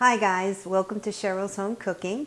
Hi guys, welcome to Cheryl's Home Cooking.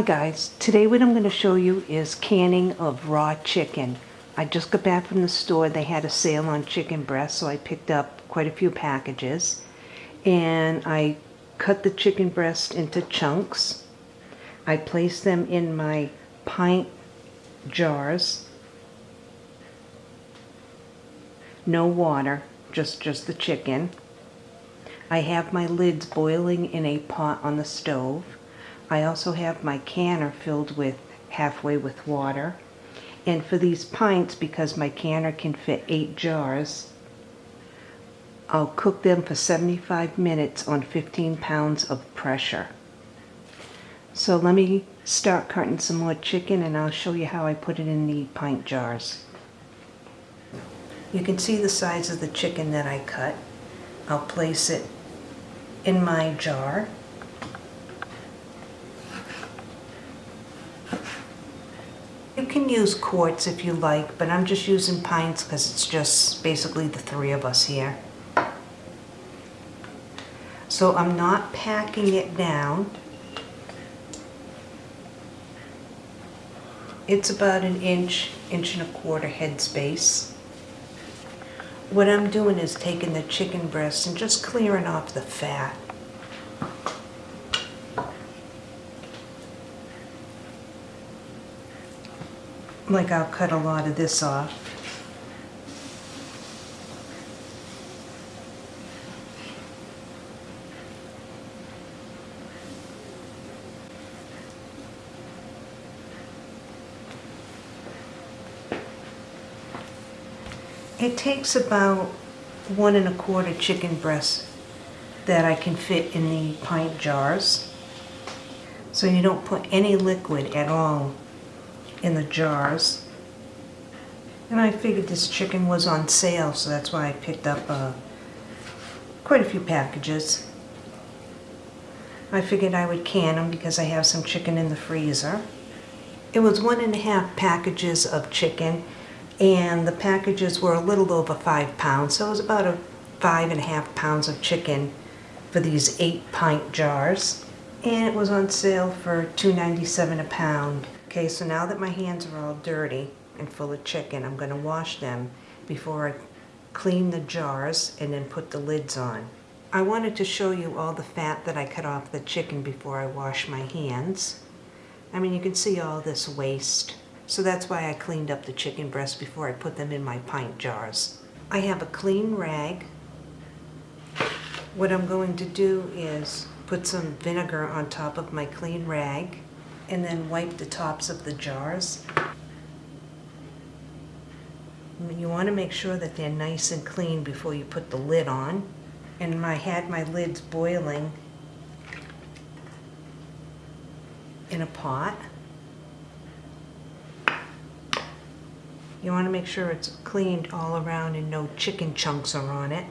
Hi guys, today what I'm going to show you is canning of raw chicken. I just got back from the store, they had a sale on chicken breast so I picked up quite a few packages and I cut the chicken breast into chunks. I placed them in my pint jars. No water, just, just the chicken. I have my lids boiling in a pot on the stove. I also have my canner filled with halfway with water. And for these pints, because my canner can fit eight jars, I'll cook them for 75 minutes on 15 pounds of pressure. So let me start cutting some more chicken and I'll show you how I put it in the pint jars. You can see the size of the chicken that I cut. I'll place it in my jar can use quarts if you like, but I'm just using pints because it's just basically the three of us here. So I'm not packing it down. It's about an inch, inch and a quarter head space. What I'm doing is taking the chicken breast and just clearing off the fat. Like I'll cut a lot of this off. It takes about one and a quarter chicken breasts that I can fit in the pint jars. So you don't put any liquid at all in the jars. And I figured this chicken was on sale, so that's why I picked up uh, quite a few packages. I figured I would can them because I have some chicken in the freezer. It was one and a half packages of chicken, and the packages were a little over five pounds, so it was about a five and a half pounds of chicken for these eight pint jars. And it was on sale for $2.97 a pound. Okay, so now that my hands are all dirty and full of chicken, I'm going to wash them before I clean the jars and then put the lids on. I wanted to show you all the fat that I cut off the chicken before I wash my hands. I mean, you can see all this waste. So that's why I cleaned up the chicken breasts before I put them in my pint jars. I have a clean rag. What I'm going to do is put some vinegar on top of my clean rag and then wipe the tops of the jars. You want to make sure that they're nice and clean before you put the lid on. And I had my lids boiling in a pot. You want to make sure it's cleaned all around and no chicken chunks are on it.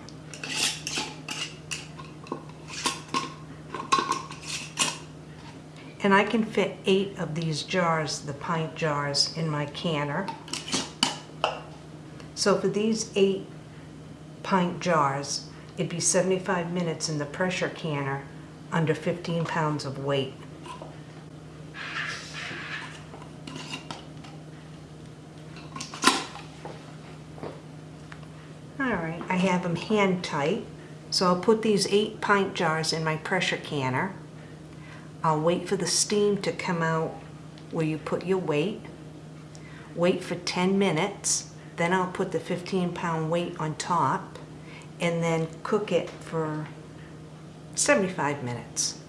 And I can fit eight of these jars, the pint jars, in my canner. So for these eight pint jars, it'd be 75 minutes in the pressure canner under 15 pounds of weight. Alright, I have them hand tight. So I'll put these eight pint jars in my pressure canner. I'll wait for the steam to come out where you put your weight. Wait for 10 minutes. Then I'll put the 15 pound weight on top and then cook it for 75 minutes.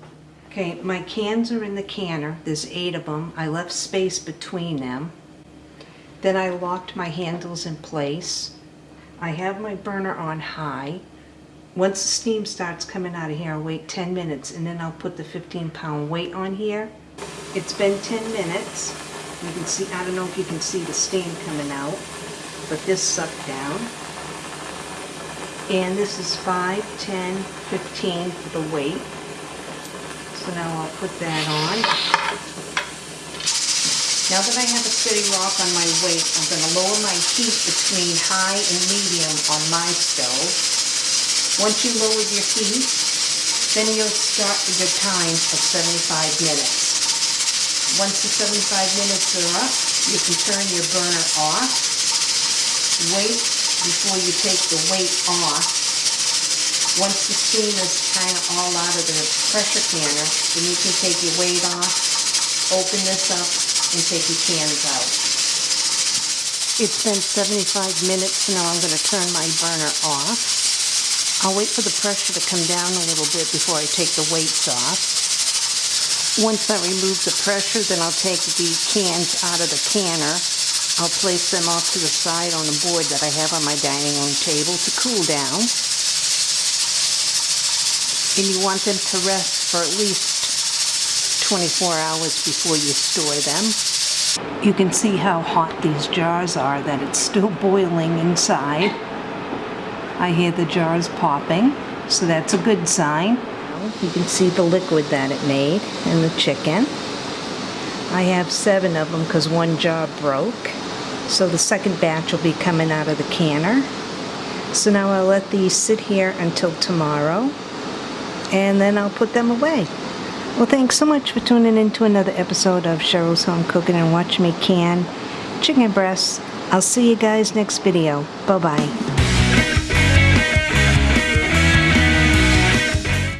Okay, my cans are in the canner. There's eight of them. I left space between them. Then I locked my handles in place. I have my burner on high. Once the steam starts coming out of here, I'll wait 10 minutes and then I'll put the 15 pound weight on here. It's been 10 minutes. You can see, I don't know if you can see the steam coming out, but this sucked down. And this is 5, 10, 15 for the weight. So now I'll put that on. Now that I have a steady rock on my weight, I'm going to lower my heat between high and medium on my stove. Once you lower your heat, then you'll start your time of 75 minutes. Once the 75 minutes are up, you can turn your burner off. Wait before you take the weight off. Once the steam is kind of all out of the pressure canner, then you can take your weight off, open this up, and take your cans out. It's been 75 minutes, now I'm going to turn my burner off. I'll wait for the pressure to come down a little bit before I take the weights off. Once I remove the pressure, then I'll take the cans out of the canner. I'll place them off to the side on a board that I have on my dining room table to cool down. And you want them to rest for at least 24 hours before you store them. You can see how hot these jars are, that it's still boiling inside. I hear the jars popping, so that's a good sign. You can see the liquid that it made in the chicken. I have seven of them because one jar broke. So the second batch will be coming out of the canner. So now I'll let these sit here until tomorrow and then I'll put them away. Well, thanks so much for tuning in to another episode of Cheryl's Home Cooking and watching me can chicken breasts. I'll see you guys next video. Bye-bye.